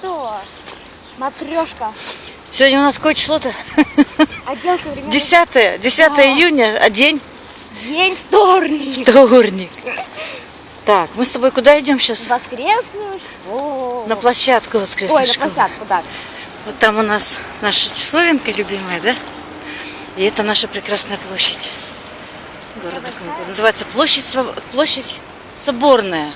кто? Матрешка. Сегодня у нас какое число-то? Отдел современных... 10, 10 Да. июня, а день День вторник. вторник. Так, мы с тобой куда идем сейчас? Воскресную школу. На площадку Ой, воскресной на школы. площадку, да. Вот там у нас наша часовенка любимая, да? И это наша прекрасная площадь города. Называется площадь, площадь Соборная.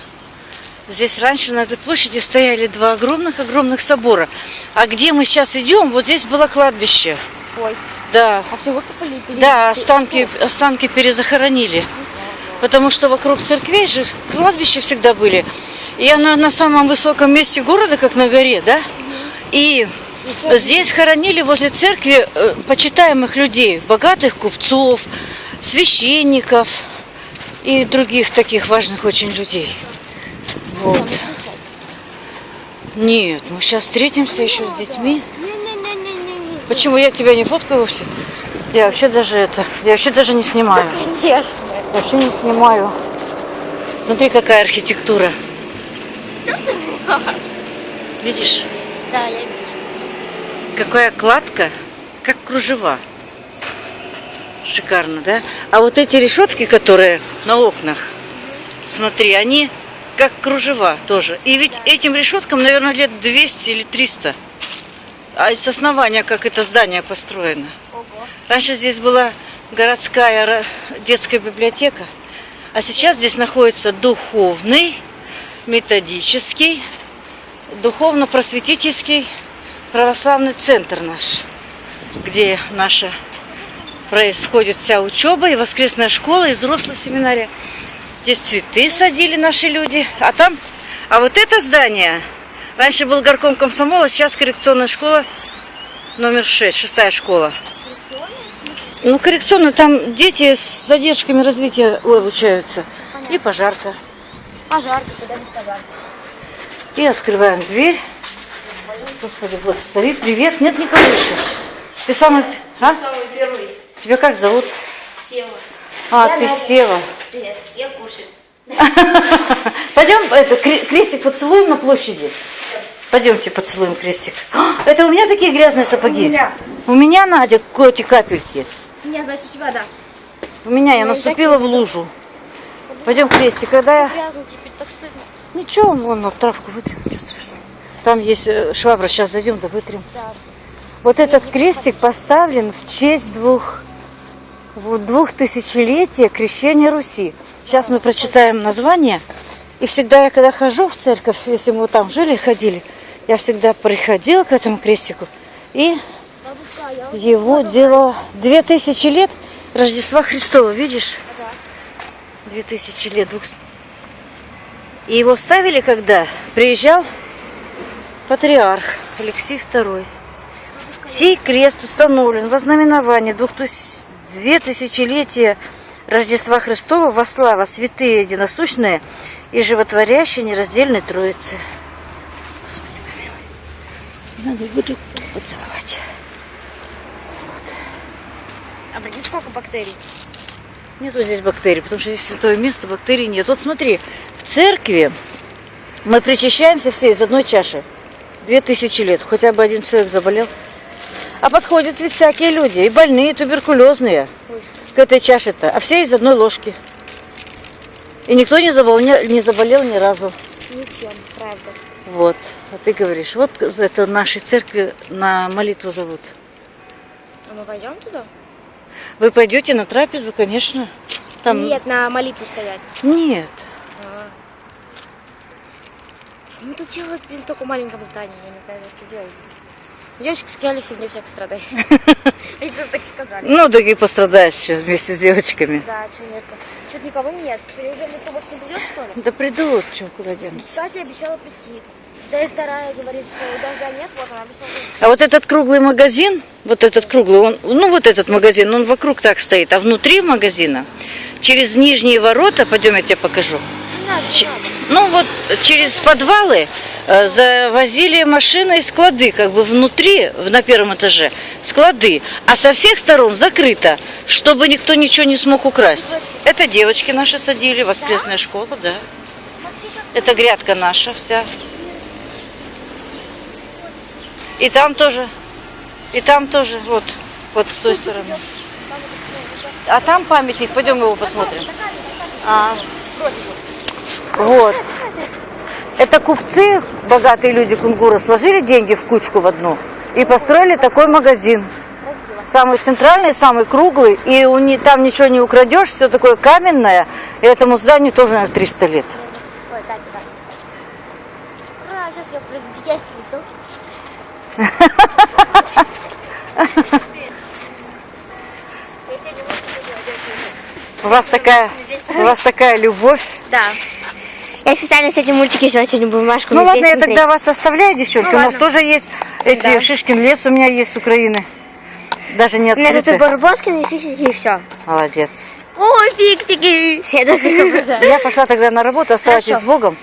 Здесь раньше на этой площади стояли два огромных-огромных собора. А где мы сейчас идем, вот здесь было кладбище. Ой, Да, а все выкопали? Пере- да, останки, останки перезахоронили. Потому что вокруг церквей же кладбища всегда были. И она на самом высоком месте города, как на горе, да? И здесь хоронили возле церкви э, почитаемых людей, богатых купцов, священников и других таких важных очень людей. Вот. Нет, мы сейчас встретимся еще с детьми. Почему я тебя не фоткаю вовсе? Я вообще даже это, я вообще даже не снимаю. Конечно. Я вообще не снимаю. Смотри, какая архитектура. Видишь, Да, я вижу. какая кладка, как кружева. Шикарно, да? А вот эти решетки, которые на окнах, смотри, они как кружева тоже. И ведь этим решеткам, наверное, лет 200 или 300. А с основания, как это здание построено. Раньше здесь была городская детская библиотека, а сейчас здесь находится духовный, методический, духовно-просветительский православный центр наш, где наша происходит вся учеба и воскресная школа, и взрослая семинария. Здесь цветы садили наши люди, а там, а вот это здание, раньше был горком комсомола, сейчас коррекционная школа номер 6, шестая школа. Ну, коррекционно, там дети с задержками развития обучаются. И пожарка. Пожарка, когда не пожарка. И открываем дверь. Господи, благослови. Привет. Нет никого еще. Ты самый... А? Самый первый. Тебя как зовут? Сева. А, Я ты Надя. Сева. Привет, я кушаю. Пойдем, это, кре- крестик поцелуем на площади. Пойдемте поцелуем крестик. А, Это у меня такие грязные сапоги. У меня. У меня, Надя, коти капельки. Не, значит, у тебя, да. У меня я наступила в лужу. Пойдем крестик. Когда я... Грязно теперь, так стыдно. Ничего, вон на травку вытрем, ничего страшного. Там есть э, швабра, сейчас зайдем, да вытрем. Да. Вот этот крестик поставлен в честь двух, в двух тысячелетия крещения Руси. Сейчас мы прочитаем название. И всегда я, когда хожу в церковь, если мы вот там жили, ходили, я всегда приходила к этому крестику. И его дело две тысячи лет Рождества Христова, видишь? Две тысячи лет. И его ставили, когда приезжал патриарх Алексей II. Сей крест установлен во знаменование двух тыс- две тысячелетия Рождества Христова во слава святые единосущные и животворящие нераздельной Троицы. Господи, помилуй. Надо буду поцеловать. А прикинь, сколько бактерий? Нету здесь бактерий, потому что здесь святое место, бактерий нет. Вот смотри, в церкви мы причащаемся все из одной чаши. Две тысячи лет, хотя бы один человек заболел. А подходят ведь всякие люди, и больные, и туберкулезные к этой чаше-то, а все из одной ложки. И никто не заболел, не, заболел ни разу. Ничем, правда. Вот, а ты говоришь, вот это нашей церкви на молитву зовут. А мы пойдем туда? Вы пойдете на трапезу, конечно. Там... Нет, на молитву стоять. Нет. А. Мы тут делают блин, в маленьком здании, я не знаю, что делать. Девочки сказали, фигню всяко страдать. Они просто так сказали. Ну, да и пострадаешь еще вместе с девочками. Да, что нет Что-то никого нет. Что, неужели никто больше не придет, что ли? Да придут, что, куда денутся. Кстати, обещала прийти. Да и вторая говорит, что дождя нет, вот она обещала прийти. А вот этот круглый магазин, вот этот круглый, он, ну вот этот магазин, он вокруг так стоит, а внутри магазина, через нижние ворота, пойдем я тебе покажу, Ну вот через подвалы э, завозили машины и склады, как бы внутри, на первом этаже, склады, а со всех сторон закрыто, чтобы никто ничего не смог украсть. Это девочки наши садили, воскресная школа, да. Это грядка наша вся. И там тоже. И там тоже. Вот. Вот с той стороны. А там памятник. Пойдем его посмотрим. А. Вот. Это купцы, богатые люди Кунгура, сложили деньги в кучку в одну и построили такой магазин. Самый центральный, самый круглый, и у ни- там ничего не украдешь, все такое каменное. И этому зданию тоже, наверное, 300 лет. У вас такая, у вас такая любовь. Да. Я специально с этим мультики взяла сегодня бумажку. Ну ладно, я тогда вас оставляю, девчонки. Ну, у нас ладно. тоже есть эти Да. Шишкин лес, у меня есть с Украины. Даже не У меня тут и открытый. и фиксики, и все. Молодец. Ой, фиксики! Я даже. Я пошла тогда на работу, оставайтесь Хорошо. с Богом.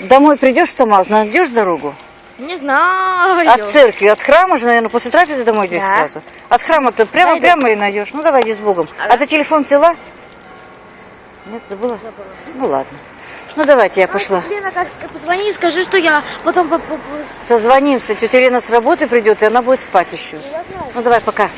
Домой придешь сама, найдешь дорогу? Не знаю. От церкви, от храма же, наверное, после трапезы домой идешь Да. сразу. От храма-то прямо, Найду. прямо и найдешь. Ну давай, иди с Богом. Ага. А ты телефон взяла? Нет, забыла? Ну ладно. Ну давайте, я пошла. Лена, как позвони и скажи, что я потом по- по- по- Созвонимся. Тетя Лена с работы придет, и она будет спать еще. Ну давай, пока.